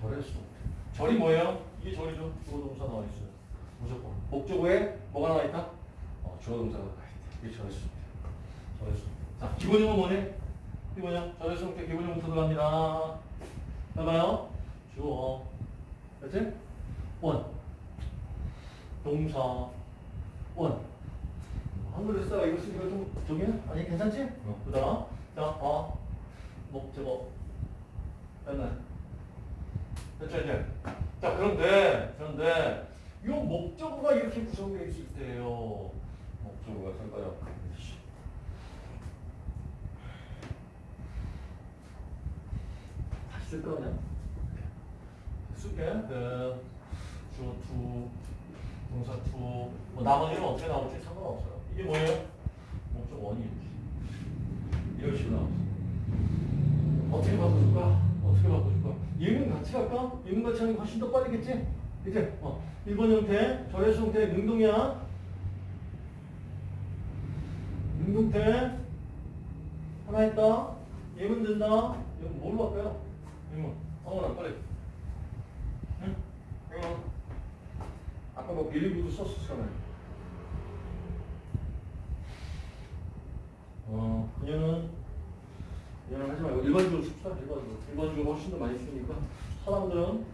절했어. 절이 뭐예요? 이게 절이죠. 주어 동사 나와 있어요. 무조건. 목적어에 뭐가 나와 있다? 어, 주어 동사가 나와 있다. 이게 절했어. 절했어. 자, 기본형은 뭐네? 기본형. 절했어. 기본형부터 들어갑니다. 봐봐요. 주어. 그렇지? 원. 동사. 원. 한글로 쓰다가 이거 쓰니까 좀 저기 아니 괜찮지? 어. 그다음 자, 어. 목적어. 됐네. 됐죠 이제. 자 그런데 그런데 이 목적어가 이렇게 구성되어 있을 때요. 목적어가 될까요? 다시 쓸까 그냥? 쓸게. 그 주어 two 동사 two, 뭐 나머지는 어떻게 나올지 상관없어요. 이게 뭐예요? 목적 원이지. 이런 식으로 나왔어. 어떻게 바꿔줄까? 어떻게 바꿔줄까? 예문 같이 갈까? 예문 같이 하는 게 훨씬 더 빠르겠지? 이제 어, 1번 형태, 절에서 형태 능동이야. 능동태 하나 있다. 예문 된다. 이거 뭘로 할까요? 예문. 어머나 빨리. 응? 예문. 아까 뭐 빌리브도 썼었잖아요. 어, 그녀는 일반적으로 씁시다. 일반적으로. 일반적으로 훨씬 더 많이 쓰니까 사람들은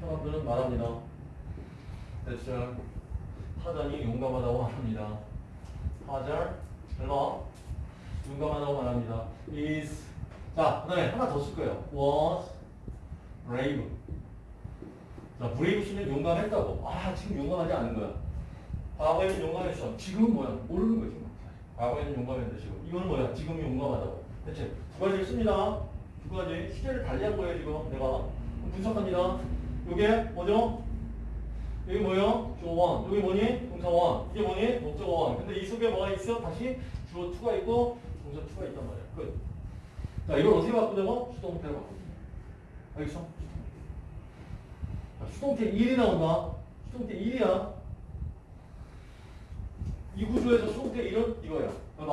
사람들은 말합니다. 대절 타잔이 용감하다고 말합니다. 타절 헬러 용감하다고 말합니다. is 자 그 다음에 하나 더 쓸 거예요. was brave 자, brave 쓰면 용감했다고. 아, 지금 용감하지 않은 거야. 과거에는 용감했어. 지금은 뭐야? 모르는 거지. 뭐. 과거에는 용감했는데 지금. 이거는 뭐야? 지금 용감하다고. 대체 두 가지를 씁니다. 두 가지. 시제를 달리한 거예요, 지금. 내가. 분석합니다. 요게 뭐죠? 여기 뭐예요? 주어 one. 여기 뭐니? 동사 one. 이게 뭐니? 목적어 one. 근데 이 속에 뭐가 있어? 다시 주어 투가 있고 동사 투가 있단 말이야. 끝. 자, 이걸 어떻게 바꾸냐고? 수동 태로 바꾸자. 알겠어? 수동 태 1이 나온다. 수동 태 1이야. 이 구조에서 수동태 1은 이거야. 봐봐.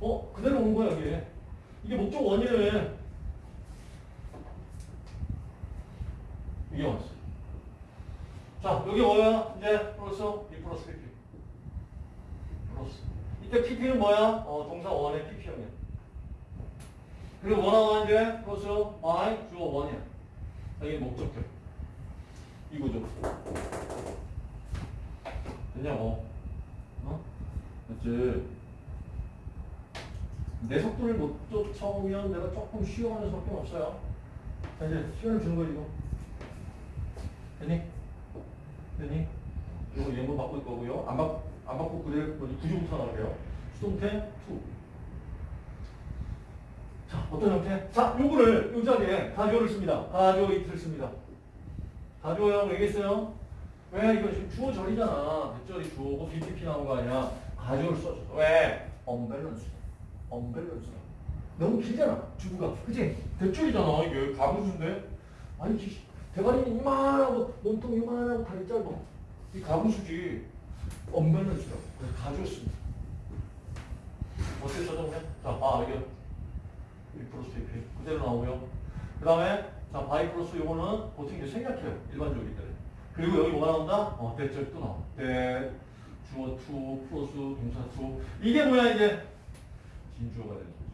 어? 그대로 온 거야, 이게. 이게 목적 원이래. 이게 왔어. 자, 여기 뭐야? 이제 플러스 2 플러스 PP. 플러스. 이때 PP는 뭐야? 어, 동사 원의 PP형이야. 그리고 원하고 이제 플러스 Y 주어 원이야. 이게 목적격. 이거죠. 됐냐고. 어? 맞지? 내 속도를 못 쫓아오면 내가 조금 쉬어가는 수밖에 없어요. 자, 이제 시간을 주는 거지, 이거. 됐니? 됐니? 이거 예문 바꿀 거고요. 안, 바, 안 바꾸고 그래, 뭐지? 구조부터 나갈게요. 수동태 2. 자, 어떤 형태? 자, 요거를, 요 자리에 가조를 씁니다. 가조 이틀 씁니다. 가조형 얘기했어요? 왜? 이거 지금 주어 절이잖아. 대절이 주어고 BPP 나온 거 아니야. 가조를 써줘. 왜? 언밸런스. 언밸런스. 너무 길잖아. 주부가. 그치? 대절이잖아. 이게 가분수인데? 아니, 기- 대가리는 이만하고, 몸통 이만하고 다리 짧아. 이 가분수지. 언밸런스라고. 그래서 가조였습니다. 어떻게 써줬냐? 자, 아, 이게 1 플러스 AP. 그대로 나오고요. 그 다음에 자, 바이 플러스 요거는 보통 이제 생략해요. 일반적이기 때문에. 그리고 여기 뭐가 나온다? 어, 대절 또 나와. 대, 주어 two, 플러스 동사 two. 이게 뭐야, 이제? 진주어가 되는 거지.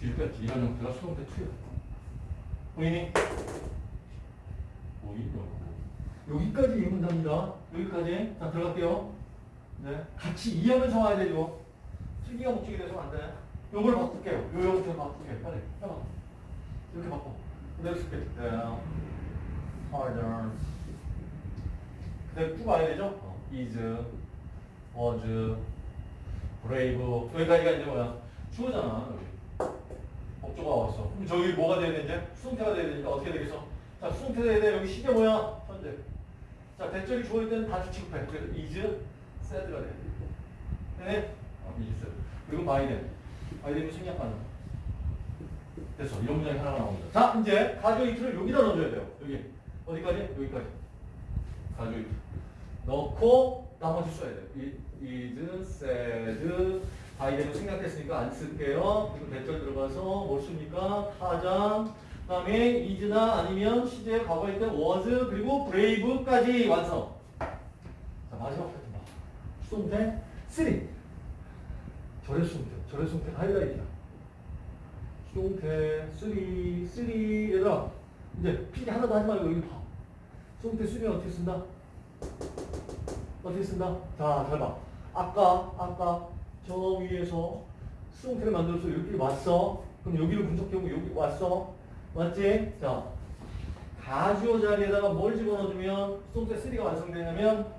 지금까지 이런 형태가 수동태 two야. 보이니? 보이냐고. 여기까지 예문답니다. 여기까지. 자, 들어갈게요. 네. 같이 이해하면서 와야 되죠. 특이가 목적이 돼서는 안 돼. 요걸 바꿀게요. 요 형태 바꿀게. 빨리. 해봐. 이렇게 바꿔. 그대로 쓸게. 네. harder. 그대로 쭉 와야 되죠? 어. is, was, brave. 여기까지가 이제 뭐야? 주어잖아. 여기. 목조가 왔어. 그럼 저기 뭐가 돼야 돼, 이제? 수동태가 돼야 되니까 어떻게 되겠어? 자, 수동태 돼야 돼. 여기 시계 뭐야? 현재. 자, 대절이 주어일 때는 다 주치급해. 그래서 is, said가 돼. 네? 어, is. 그리고 them. by them이 생략하는. 됐어. 이런 문장이 하나가 나옵니다. 자, 이제 가조 이틀을 여기다 넣어줘야 돼요. 여기. 어디까지? 여기까지. 가조 이틀. 넣고 나머지 써야 돼요. 이- is, said, 바이든을 생략했으니까 안 쓸게요. 그리고 대절 들어가서 뭘 씁니까? 타장. 그 다음에 is나 아니면 시제 과거일 때 was 그리고 brave까지 완성. 자 마지막 패턴 봐. 수동태 3. 절의 수동태. 절의 수동태 하이라이트야. 수동태 3, 3 얘들아 이제 필기 하나도 하지 말고 여기 봐. 수동태 3 어떻게 쓴다? 어떻게 쓴다? 자, 잘 봐. 아까, 아까 저 위에서 수동태를 만들어서 여기 왔어. 그럼 여기를 분석해보고 여기 왔어. 맞지? 자, 가주어 자리에다가 뭘 집어넣어주면 수동태 3가 완성되냐면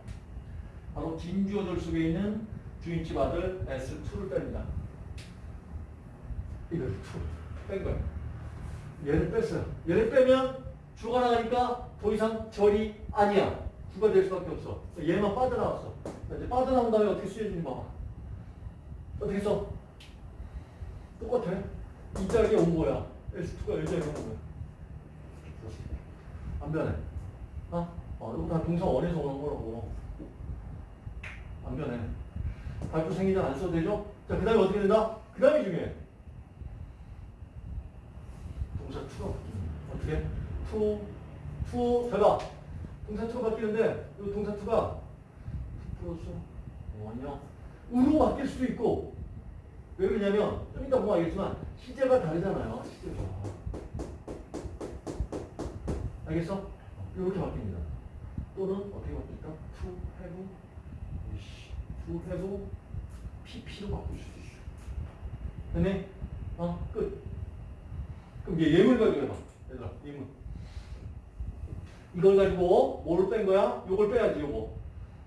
바로 진주어 절 속에 있는 주인집 아들 S2를 뺍니다. 이걸 2. 뺀 거야. 얘를 뺐어요. 얘를 빼면 주가 나가니까 더 이상 절이 아니야. 주가 될 수밖에 없어. 얘만 빠져나왔어. 자, 이제 빠져나온 다음에 어떻게 쓰여지는지 봐봐. 어떻게 써? 똑같아. 이 자리에 온 거야. S2가 이 자리에 온 거야. 안 변해. 어? 어, 이거 다 동사 원에서 오는 거라고. 안 변해. 발표 생기전안 써도 되죠? 자, 그 다음에 어떻게 된다? 그 다음이 중요해. 동사 바뀌는 어떻게? 투, 투, 잘 봐. 동사 투가 바뀌는데, 이 동사 투가 플러스 원형 우로 바뀔 수도 있고, 왜 그러냐면, 좀 이따 보면 알겠지만, 시제가 다르잖아요. 시제가. 알겠어? 이렇게 바뀝니다. 또는 어떻게 바뀔까? to have, to have, pp로 바꿀 수도 있어. 됐네? 어, 끝. 그럼 이제 예물 가지고 해봐. 얘들아, 예물. 이걸 가지고 뭐를 뺀 거야? 요걸 빼야지, 요거.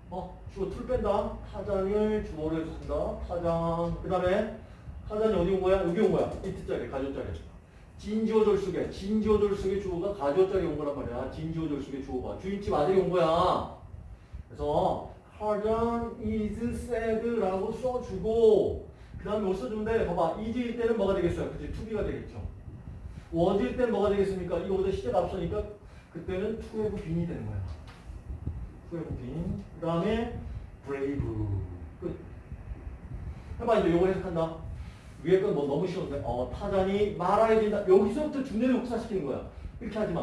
어, 주어 툴 뺀다. 타장을 해서 쓴다. 타장. 그 다음에 타장이 어디 온 거야? 여기 온 거야. 이트자리, 가조자리. 진지어절 속에, 진지어절 속에 주어가 가조자리 온 거란 말이야. 진지어절 속에 주어가. 주인집 아들이 온 거야. 그래서 타장 is sad라고 써주고 그 다음에 뭐 써주는데 봐봐. is일 때는 뭐가 되겠어요? 그치? be가 되겠죠. was일 때는 뭐가 되겠습니까? 이거보다 시제가 앞서니까 그때는 have been이 되는 거야. have been. 그 다음에 brave. 끝. 해봐 이제 요거 해석한다. 위에 건 뭐 너무 쉬운데 어 타잔이 말아야 된다. 여기서부터 주내를 혹사시키는 거야. 이렇게 하지 마.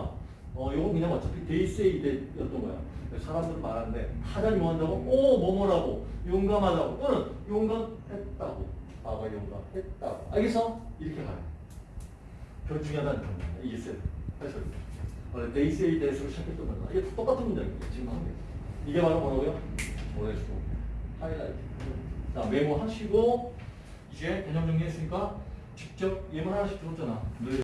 어 요건 그냥 어차피 say that였던 거야. 사람들은 말하는데 타잔이 뭐 한다고? 오 뭐뭐라고 용감하다고 또는 용감했다고. 과거 용감했다고. 알겠어? 이렇게 가요. 별 중요하다는 점. 이게 쎄. 해설. They say that으로 시작했던 거야. 이게 똑같은 문장이에요. 지금 하는 게. 이게 바로 뭐라고요? 오래수 하이라이트. 자 메모 하시고 이제 개념 정리했으니까 직접 예문 하나씩 들었잖아. 늘